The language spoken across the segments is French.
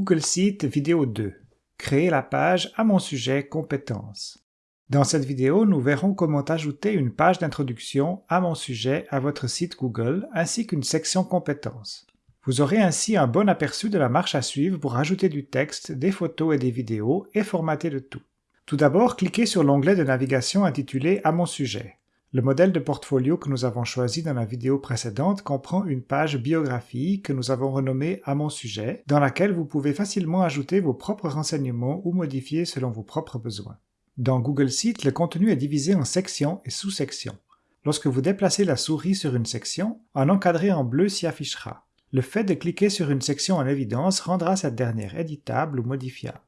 Google Sheet vidéo 2. Créer la page à mon sujet compétences. Dans cette vidéo, nous verrons comment ajouter une page d'introduction à mon sujet à votre site Google ainsi qu'une section compétences. Vous aurez ainsi un bon aperçu de la marche à suivre pour ajouter du texte, des photos et des vidéos et formater le tout. Tout d'abord, cliquez sur l'onglet de navigation intitulé À mon sujet. Le modèle de portfolio que nous avons choisi dans la vidéo précédente comprend une page biographie que nous avons renommée à mon sujet, dans laquelle vous pouvez facilement ajouter vos propres renseignements ou modifier selon vos propres besoins. Dans Google Sheets, le contenu est divisé en sections et sous-sections. Lorsque vous déplacez la souris sur une section, un encadré en bleu s'y affichera. Le fait de cliquer sur une section en évidence rendra cette dernière éditable ou modifiable.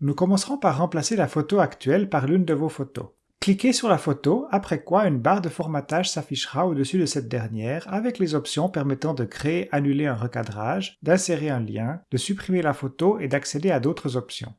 Nous commencerons par remplacer la photo actuelle par l'une de vos photos. Cliquez sur la photo, après quoi une barre de formatage s'affichera au-dessus de cette dernière avec les options permettant de créer, annuler un recadrage, d'insérer un lien, de supprimer la photo et d'accéder à d'autres options.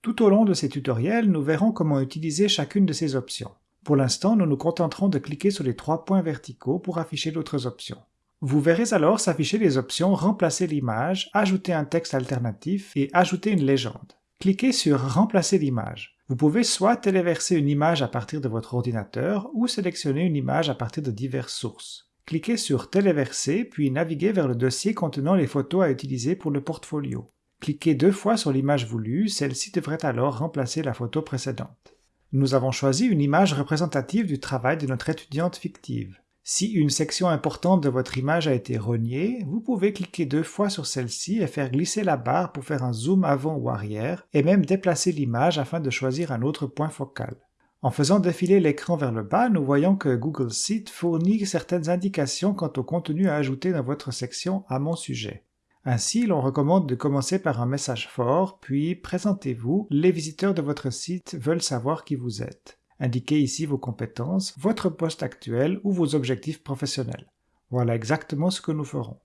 Tout au long de ces tutoriels, nous verrons comment utiliser chacune de ces options. Pour l'instant, nous nous contenterons de cliquer sur les trois points verticaux pour afficher d'autres options. Vous verrez alors s'afficher les options Remplacer l'image, Ajouter un texte alternatif et Ajouter une légende. Cliquez sur Remplacer l'image. Vous pouvez soit téléverser une image à partir de votre ordinateur ou sélectionner une image à partir de diverses sources. Cliquez sur Téléverser puis naviguez vers le dossier contenant les photos à utiliser pour le portfolio. Cliquez deux fois sur l'image voulue, celle-ci devrait alors remplacer la photo précédente. Nous avons choisi une image représentative du travail de notre étudiante fictive. Si une section importante de votre image a été reniée, vous pouvez cliquer deux fois sur celle-ci et faire glisser la barre pour faire un zoom avant ou arrière, et même déplacer l'image afin de choisir un autre point focal. En faisant défiler l'écran vers le bas, nous voyons que Google Sheet fournit certaines indications quant au contenu à ajouter dans votre section à mon sujet. Ainsi, l'on recommande de commencer par un message fort, puis présentez-vous, les visiteurs de votre site veulent savoir qui vous êtes. Indiquez ici vos compétences, votre poste actuel ou vos objectifs professionnels. Voilà exactement ce que nous ferons.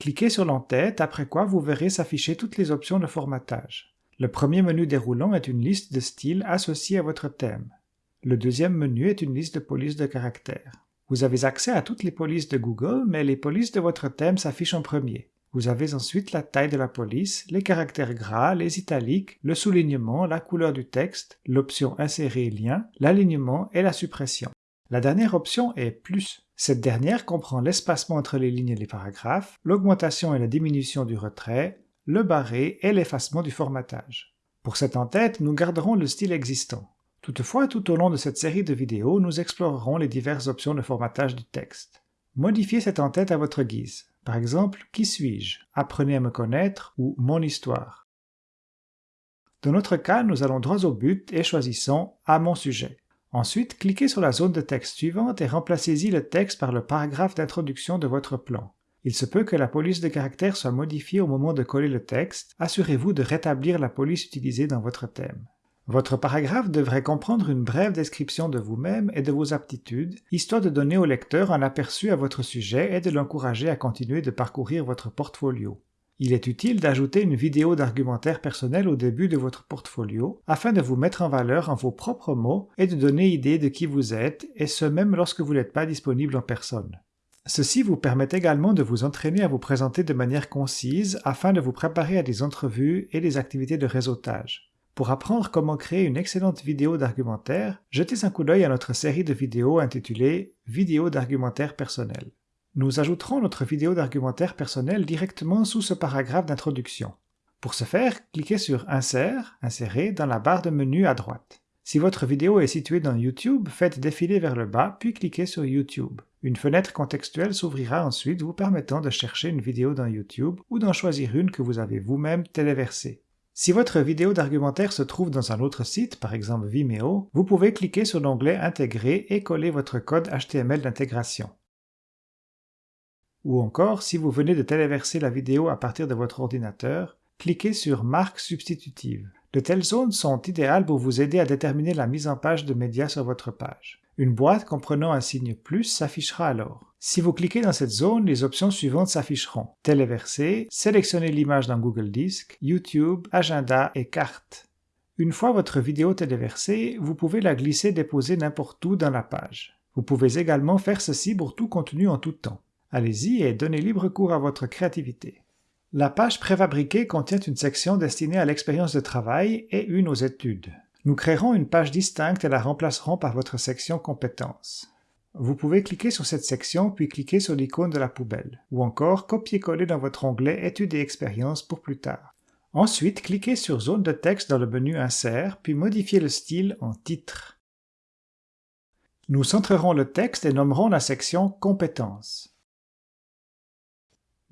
Cliquez sur l'entête, après quoi vous verrez s'afficher toutes les options de formatage. Le premier menu déroulant est une liste de styles associés à votre thème. Le deuxième menu est une liste de polices de caractères. Vous avez accès à toutes les polices de Google, mais les polices de votre thème s'affichent en premier. Vous avez ensuite la taille de la police, les caractères gras, les italiques, le soulignement, la couleur du texte, l'option Insérer lien, l'alignement et la suppression. La dernière option est Plus. Cette dernière comprend l'espacement entre les lignes et les paragraphes, l'augmentation et la diminution du retrait, le barré et l'effacement du formatage. Pour cette en-tête, nous garderons le style existant. Toutefois, tout au long de cette série de vidéos, nous explorerons les diverses options de formatage du texte. Modifiez cette en-tête à votre guise. Par exemple, Qui suis-je? Apprenez à me connaître ou Mon histoire. Dans notre cas, nous allons droit au but et choisissons À mon sujet. Ensuite, cliquez sur la zone de texte suivante et remplacez-y le texte par le paragraphe d'introduction de votre plan. Il se peut que la police de caractère soit modifiée au moment de coller le texte, assurez-vous de rétablir la police utilisée dans votre thème. Votre paragraphe devrait comprendre une brève description de vous-même et de vos aptitudes, histoire de donner au lecteur un aperçu à votre sujet et de l'encourager à continuer de parcourir votre portfolio. Il est utile d'ajouter une vidéo d'argumentaire personnel au début de votre portfolio afin de vous mettre en valeur en vos propres mots et de donner idée de qui vous êtes, et ce même lorsque vous n'êtes pas disponible en personne. Ceci vous permet également de vous entraîner à vous présenter de manière concise afin de vous préparer à des entrevues et des activités de réseautage. Pour apprendre comment créer une excellente vidéo d'argumentaire, jetez un coup d'œil à notre série de vidéos intitulée Vidéo d'argumentaire personnel. Nous ajouterons notre vidéo d'argumentaire personnel directement sous ce paragraphe d'introduction. Pour ce faire, cliquez sur Insert, Insérer dans la barre de menu à droite. Si votre vidéo est située dans YouTube, faites défiler vers le bas puis cliquez sur YouTube. Une fenêtre contextuelle s'ouvrira ensuite vous permettant de chercher une vidéo dans YouTube ou d'en choisir une que vous avez vous-même téléversée. Si votre vidéo d'argumentaire se trouve dans un autre site, par exemple Vimeo, vous pouvez cliquer sur l'onglet Intégrer et coller votre code HTML d'intégration. Ou encore, si vous venez de téléverser la vidéo à partir de votre ordinateur, cliquez sur Marque substitutive. De telles zones sont idéales pour vous aider à déterminer la mise en page de médias sur votre page. Une boîte comprenant un signe plus s'affichera alors. Si vous cliquez dans cette zone, les options suivantes s'afficheront. Téléverser, sélectionnez l'image dans Google Disc, YouTube, Agenda et Carte. Une fois votre vidéo téléversée, vous pouvez la glisser déposer n'importe où dans la page. Vous pouvez également faire ceci pour tout contenu en tout temps. Allez-y et donnez libre cours à votre créativité. La page préfabriquée contient une section destinée à l'expérience de travail et une aux études. Nous créerons une page distincte et la remplacerons par votre section compétences. Vous pouvez cliquer sur cette section puis cliquer sur l'icône de la poubelle, ou encore copier-coller dans votre onglet Études et expériences pour plus tard. Ensuite, cliquez sur Zone de texte dans le menu Insert, puis modifiez le style en Titre. Nous centrerons le texte et nommerons la section Compétences.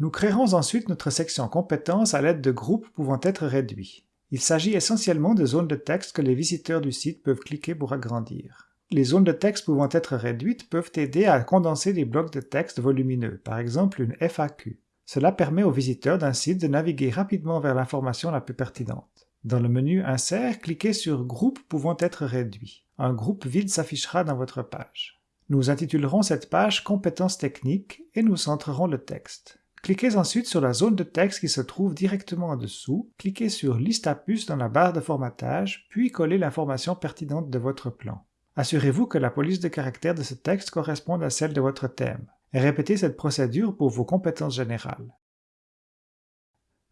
Nous créerons ensuite notre section Compétences à l'aide de groupes pouvant être réduits. Il s'agit essentiellement de zones de texte que les visiteurs du site peuvent cliquer pour agrandir. Les zones de texte pouvant être réduites peuvent aider à condenser des blocs de texte volumineux, par exemple une FAQ. Cela permet aux visiteurs d'un site de naviguer rapidement vers l'information la plus pertinente. Dans le menu Insert, cliquez sur Groupe pouvant être réduit. Un groupe vide s'affichera dans votre page. Nous intitulerons cette page Compétences techniques et nous centrerons le texte. Cliquez ensuite sur la zone de texte qui se trouve directement en dessous, cliquez sur Liste à puce dans la barre de formatage, puis collez l'information pertinente de votre plan. Assurez-vous que la police de caractère de ce texte corresponde à celle de votre thème, répétez cette procédure pour vos compétences générales.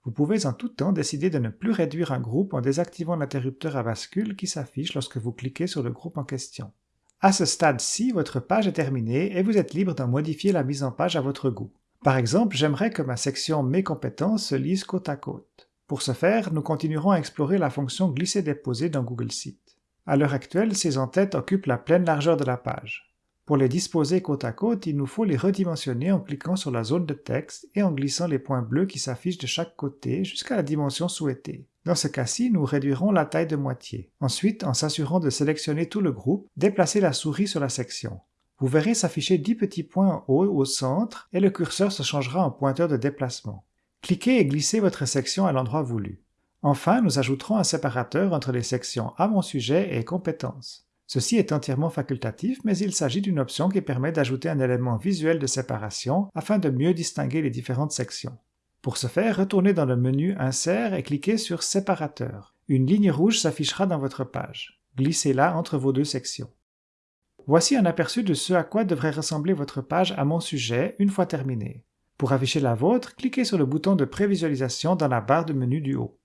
Vous pouvez en tout temps décider de ne plus réduire un groupe en désactivant l'interrupteur à bascule qui s'affiche lorsque vous cliquez sur le groupe en question. À ce stade-ci, votre page est terminée et vous êtes libre d'en modifier la mise en page à votre goût. Par exemple, j'aimerais que ma section Mes compétences se lise côte à côte. Pour ce faire, nous continuerons à explorer la fonction glisser-déposer dans Google Sheet. À l'heure actuelle, ces entêtes occupent la pleine largeur de la page. Pour les disposer côte à côte, il nous faut les redimensionner en cliquant sur la zone de texte et en glissant les points bleus qui s'affichent de chaque côté jusqu'à la dimension souhaitée. Dans ce cas-ci, nous réduirons la taille de moitié. Ensuite, en s'assurant de sélectionner tout le groupe, déplacez la souris sur la section. Vous verrez s'afficher 10 petits points en haut au centre et le curseur se changera en pointeur de déplacement. Cliquez et glissez votre section à l'endroit voulu. Enfin, nous ajouterons un séparateur entre les sections à mon sujet et compétences. Ceci est entièrement facultatif, mais il s'agit d'une option qui permet d'ajouter un élément visuel de séparation afin de mieux distinguer les différentes sections. Pour ce faire, retournez dans le menu Insert et cliquez sur Séparateur. Une ligne rouge s'affichera dans votre page. Glissez-la entre vos deux sections. Voici un aperçu de ce à quoi devrait ressembler votre page à mon sujet une fois terminée. Pour afficher la vôtre, cliquez sur le bouton de prévisualisation dans la barre de menu du haut.